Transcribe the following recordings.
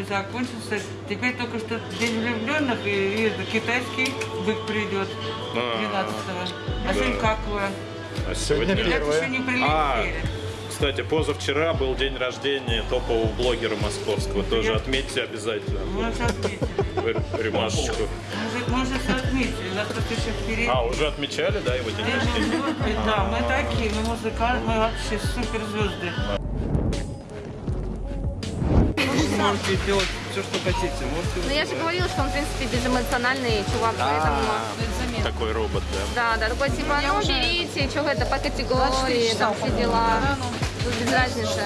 празднуем, закончился. Теперь только что День влюбленных, и, и китайский бык придет А, 13-го. А сегодня какое? А сегодня первое. еще не А, кстати, позавчера был день рождения топового блогера московского. Тоже отметьте обязательно. Уже отметили. Ремашечку. Все отметили, нас просто еще впереди. А, уже отмечали, да, его день рождения? Да, мы такие, мы музыканты, мы вообще суперзвезды. Можете делать все, что хотите. Можете... Ну я же говорила, что он, в принципе, безэмоциональный чувак, поэтому... Такой робот, да. Да, да, такой типа, ну берите, что это по категории, там все дела. Тут без разницы.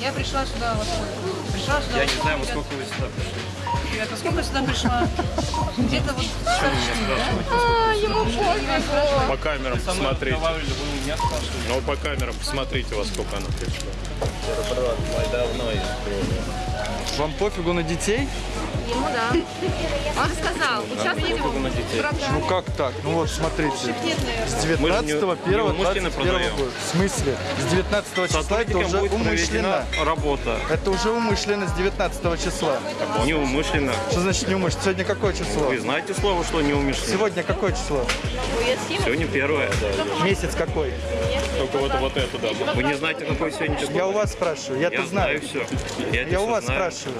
Я пришла сюда, вот, пришла сюда. Я не знаю, во сколько вы сюда пришли. Ребята, сколько я сюда пришла? Где-то вот? А, ему пофигу. По камерам посмотрите. Ну, по камерам посмотрите, во сколько она пришла. Вам пофигу на детей? Ему да. Он же сказал, участвуйте в. Ну как так? Ну вот, смотрите. С Мы 19 же не- 1 не вымышленно 21 продаем. года. В смысле? С 19 числа это уже будет умышленно. работа. Это уже умышленно с 19 числа. Неумышленно. Что значит не умышленно? Сегодня какое число? Вы знаете слово, что неумышленно? Сегодня какое число? Сегодня первое. Месяц какой? Только вот, вот это, да. Вы не знаете, какое сегодня число? Я у вас спрашиваю, я-то Я знаю. все. Я, у вас знаю. спрашиваю.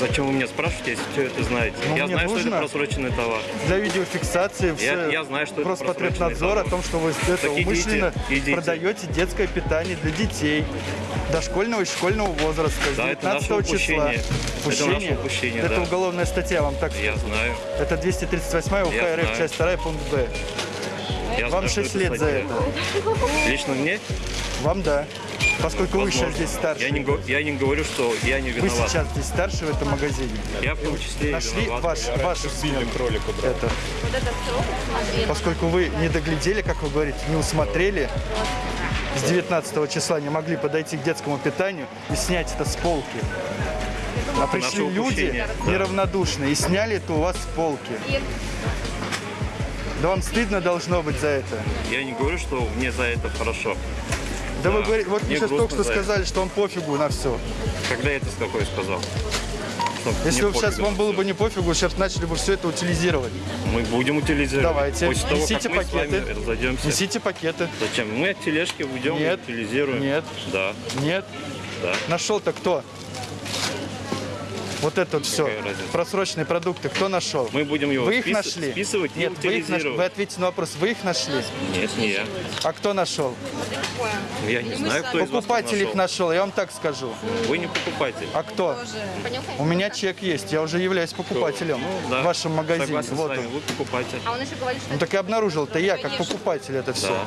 Зачем вы меня спрашиваете, если все это знаете? Ну, я мне знаю, что это просроченный товар. Для видеофиксации все я знаю, что Роспотребнадзор о том, что вы это Так идите, умышленно идите. продаете детское питание для детей дошкольного и школьного возраста Да, это 19 наше числа. упущение. Это наше упущение, Это да. уголовная статья, вам так Я знаю. Это 238 УК Я РФ, знаю. часть 2, пункт Б. Я Вам знаю, что 6 лет за статья. это. Лично мне? Вам да. Поскольку вы Возможно. сейчас здесь старше. Я не, я не говорю, что я не Вы виноват. сейчас здесь старше в этом магазине. Я в том числе Нашли виноват. ваш, вашу Били смену. кролику, да. Это. Поскольку вы не доглядели, как вы говорите, не усмотрели, с 19 числа не могли подойти к детскому питанию и снять это с полки. А пришли люди да. неравнодушные и сняли это у вас с полки. Да вам стыдно должно быть за это. Я не говорю, что мне за это хорошо. Да, вы говорите, вот мне сейчас только что сказали, что он пофигу на все. Когда я это с какой сказал? Если бы сейчас вам было бы не пофигу, сейчас начали бы все это утилизировать. Мы будем утилизировать. Давайте, После того, несите как мы пакеты. разойдемся. Несите пакеты. Зачем? Мы от тележки уйдем Нет. и утилизируем. Нет. Да, Нет. да. Нашел-то кто? Вот это вот все. Просроченные продукты. Кто нашел? Мы будем его Вы их спис- нашли? списывать Нет, вы их нашли. утилизировать. Вы ответьте на вопрос. Вы их нашли? Нет, не я. А кто нашел? Я не знаю, кто Покупатель их нашел. нашел, я вам так скажу. Вы не покупатель. А кто? У меня чек есть, я уже являюсь покупателем Ну, да. в вашем магазине. Согласен Вот с вами, он. вы покупатель. А он еще говорит, что Ну так и обнаружил-то я, как покупатель это все. Да.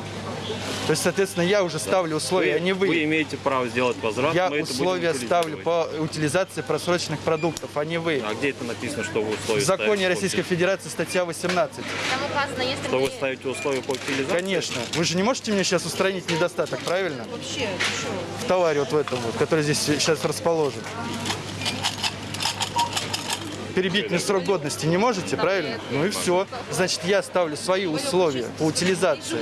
То есть, соответственно, я уже ставлю условия, а не вы вы. имеете право сделать возврат, Я условия ставлю по утилизации просроченных продуктов, а не вы. А где это написано, что вы В условия законе ставите по Российской? Федерации статья 18. там указано, если Что вы мы- ставите условия по утилизации? Конечно. Вы же не можете мне сейчас устранить недостаток, правильно? Вообще? В товаре вот в этом вот, который здесь сейчас расположен. Перебить мне срок годности не можете, правильно? Ну и все. Значит, я ставлю свои условия по утилизации.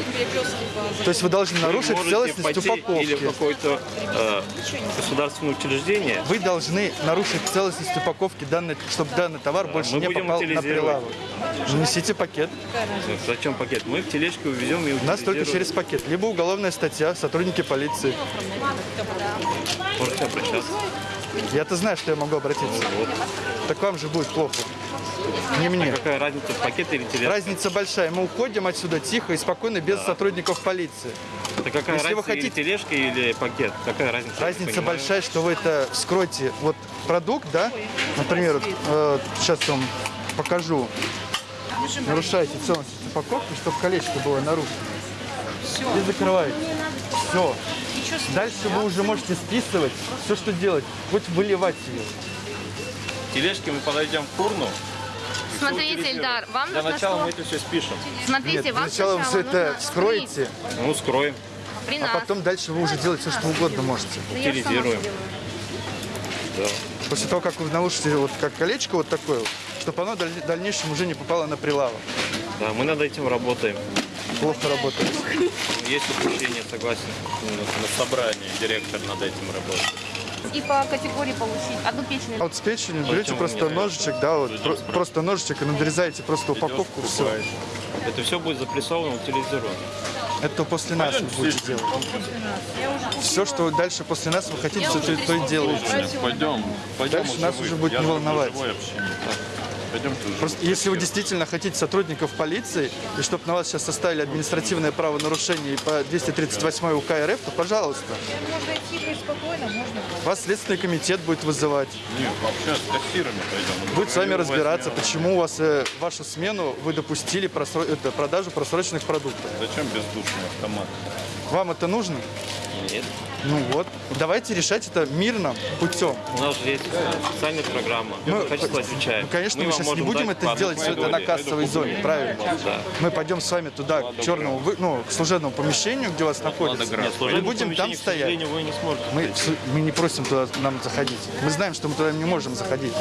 То есть вы должны нарушить целостность пойти или упаковки. какое-то э, государственное учреждение, Вы должны нарушить целостность упаковки, данный, чтобы данный товар больше не попал на прилавок. Несите пакет. Зачем пакет? Мы в тележке увезем и У нас только через пакет. Либо уголовная статья, сотрудники полиции. Можете обращаться. Я-то знаю, что я могу обратиться. Вот. Так вам же будет плохо. Не мне. Какая разница, пакет или тележка? Разница большая. Мы уходим отсюда тихо и спокойно, без сотрудников полиции. Это какая Если вы разница, или хотите- тележка, или пакет? Какая разница? Разница большая, что вы это вскроете. Вот продукт, да, например, вот, э, сейчас вам покажу. Нарушаете целостность упаковки, чтобы колечко было нарушено. И закрываете. Все. Дальше вы уже можете списывать все, что делать. Хоть выливать ее. тележки мы подойдем к урну. Смотрите. Ильдар, вам Для нужно начала мы что? это все спишем. Смотрите, Нет, вам сначала вы все это нужно скроете, Ну, скроем, при а нас. потом дальше вы уже делаете все, что угодно можете. Сама утилизируем. да. После того, как вы нарушите вот как колечко вот такое, чтобы оно в даль- дальнейшем уже не попало на прилавок. Да, мы над этим работаем. Плохо работает. Есть упущение, согласен. На собрании директор над этим работает. и по категории получить. Одну печень. А вот с печенью берете Почему просто ножичек, да, вот, про- просто ножичек и надрезаете просто упаковку, все. Это все будет запрессовано, утилизировано. Это после нас вы будете делать. Все, что дальше после нас вы хотите, все то, то и делаете. Пойдем, пойдем. Дальше нас уже будет не волновать. Пойдемте уже. Просто если вы действительно хотите сотрудников полиции, и чтобы на вас сейчас составили административное правонарушение по 238 УК РФ, то пожалуйста. Можно идти спокойно, можно. Вас Следственный комитет будет вызывать. Нет, вообще с кассирами пойдем. Будет с вами Возьмем. разбираться, почему у вас э, вашу смену вы допустили просро- это, продажу просроченных продуктов. Зачем бездушный автомат? Вам это нужно? Нет. Ну вот, давайте решать это мирным путем. У нас же есть специальная программа. Мы- Мы качество отвечаем. Ну, конечно, мы, вам сейчас не будем это по делать все это на кассовой зоне, правильно? Да. Мы пойдем с вами туда, к черному, ну, к служебному помещению, где у вас находится, Нет, и служебное будем там стоять. вы не сможете. Мы, мы не просим туда нам заходить. Мы знаем, что мы туда не можем заходить.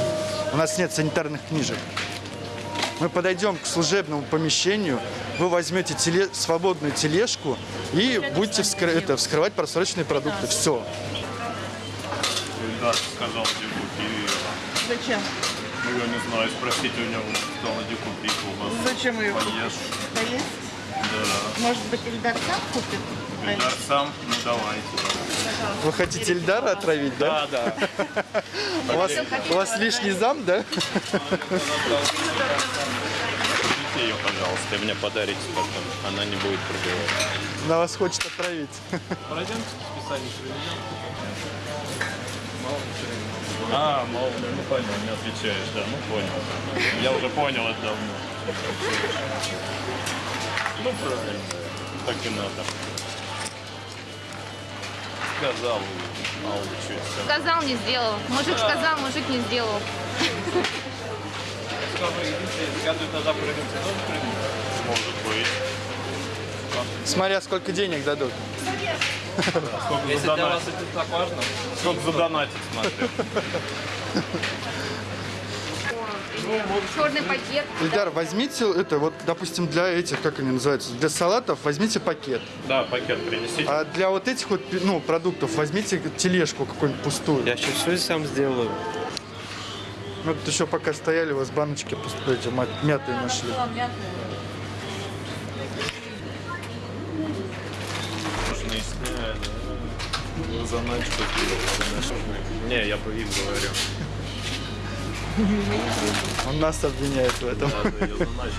У нас нет санитарных книжек. Мы подойдем к служебному помещению, вы возьмете теле- свободную тележку и будете вскры- это, вскрывать просроченные продукты. Все. Ильдар сказал, где купи. Зачем? Ну, я не знаю, спросите у него, сказал, где купить у вас. Зачем ее Поешь. поесть? Да. Может быть, Ильдар сам купит? Ильдар сам, ну давайте. Вы хотите Эльдара отравить, да? Да, да. У вас, у вас лишний зам, да? Ее, пожалуйста, и мне подарите потом. Она не будет пробивать. Она вас хочет отравить. Пройдемте списание А, мол, ну понял, не отвечаешь, да, ну понял. Я уже понял это давно. Ну правильно, так и надо. Сказал, мало ли что. Сказал, не сделал. Мужик сказал, мужик не сделал. Может быть. Смотря сколько денег дадут. Сколько Если для задонатить, вас это так важно, сколько задонатить смотрю. Черный пакет. Ильдар, возьмите это, вот, допустим, для этих, как они называются, для салатов возьмите пакет. Да, пакет принесите. А для вот этих вот, ну, продуктов возьмите тележку какую-нибудь пустую. я сейчас все сам сделаю. Мы тут еще пока стояли, у вас баночки эти мятые нашли. Не, я по им говорю. Он нас обвиняет в этом. Да, я за ночь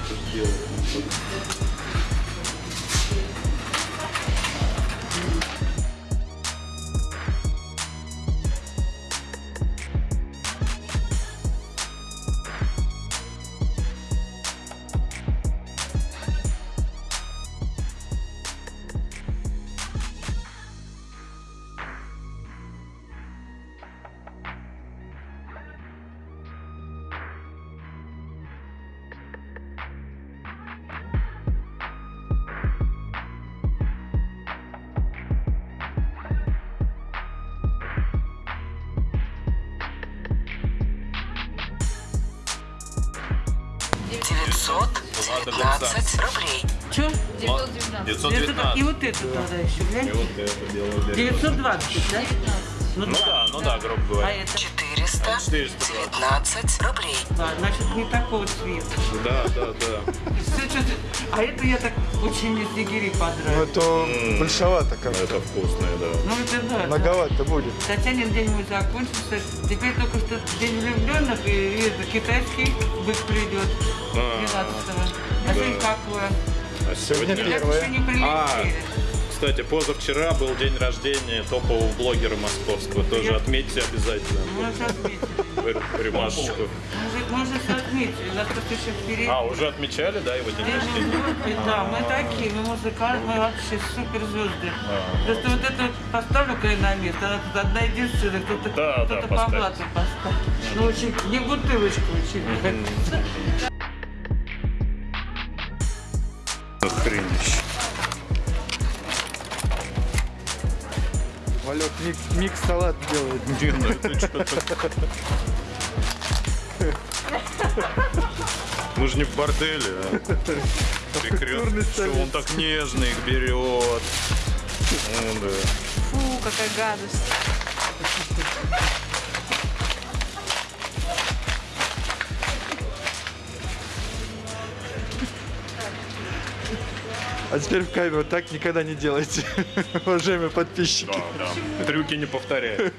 919 рублей. Че? 919. 919. И вот это да. тогда еще, глянь. И вот это дело. 920, да? Ну, ну да, ну да, грубо а говоря. А это? Четыреста 420. девятнадцать рублей. Да, значит, не такого цвета. Да, да, да. А это я так очень снегири Ну, понравилось. это большовато как-то. Это вкусное, да. Ну, это да. да. Многовато будет. Татьянин день мой закончился. Теперь только что день влюбленных и, и китайский бык придет 12-го. А сегодня какое? А Сегодня Первое. А. кстати, позавчера был день рождения топового блогера московского. Тоже отметьте обязательно. Мы уже отметили. Р- Ремашечку. Мы уже, все отметили. Нас просто еще впереди. А, уже отмечали, да, его день рождения? Да, мы такие, мы музыканты, мы вообще суперзвезды. А. Просто вот это вот поставлю-ка я на место, она тут одна единственная, кто-то по блату поставит. Ну, очень, не бутылочку очень. Микс, микс салат делает. Не, ну это что-то... Мы же не в борделе, а. Прекрасно. Что он так нежно их берет. Ну, да. Фу, какая гадость. А теперь в камеру так никогда не делайте, уважаемые подписчики. Да, да. Трюки не повторяй.